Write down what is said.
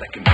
Shake can